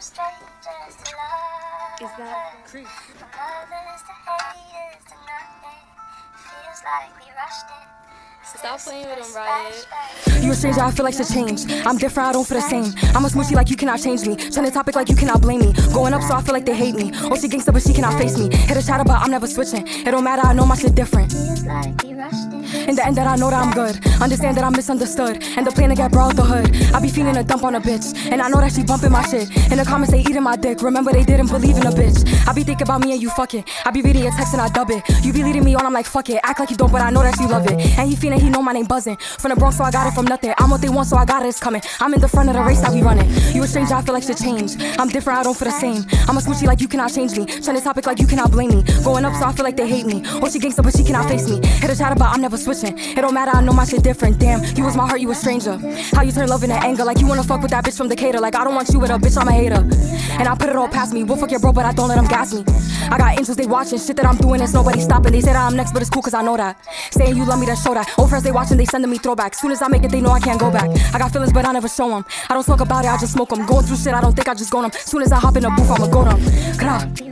strangers to love. Is that creep? From lovers to haters to nothing. Feels like we rushed it. Stop playing with them, Riot. You a stranger, I feel like to change. I'm different, I don't feel the same. I'm a smoochie like you cannot change me. Turn the topic like you cannot blame me. Going up, so I feel like they hate me. Oh, she gangsta, but she cannot face me. Hit a shadow, but I'm never switching. It don't matter, I know my shit different. Feels like we rushed it. In the end, that I know that I'm good. Understand that I'm misunderstood. And the plan to get brought out the hood. I be feeling a dump on a bitch. And I know that she bumping my shit. In the comments, they eating my dick. Remember, they didn't believe in a bitch. I be thinking about me and you fucking. I be reading your text and I dub it. You be leading me on, I'm like, fuck it. Act like you don't, but I know that you love it. And he feeling he know my name buzzing. From the Bronx, so I got it from nothing. I'm what they want, so I got it, it's coming. I'm in the front of the race that we running. You a stranger, I feel like shit change. I'm different, I don't feel the same. I'm a smoochie like you cannot change me. This topic like you cannot blame me. Going up, so I feel like they hate me. Oh, she gangsta, but she cannot face me. Hit a chatter, but I'm never switching. It don't matter, I know my shit different. Damn, you was my heart, you a stranger. How you turn love into anger, like you wanna fuck with that bitch from Decatur. Like I don't want you with a bitch, I'm a hater. And I put it all past me. We'll fuck your bro, but I don't let them gas me. I got angels, they watching shit that I'm doing, it's nobody stopping. They say that I'm next, but it's cool, cause I know that. Saying you love me, to show that. Old friends, they watching, they sending me throwbacks. Soon as I make it, they know I can't go back. I got feelings, but I never show them. I don't talk about it, I just smoke them. Going through shit, I don't think I just go them. Soon as I hop in the booth, I'ma go them.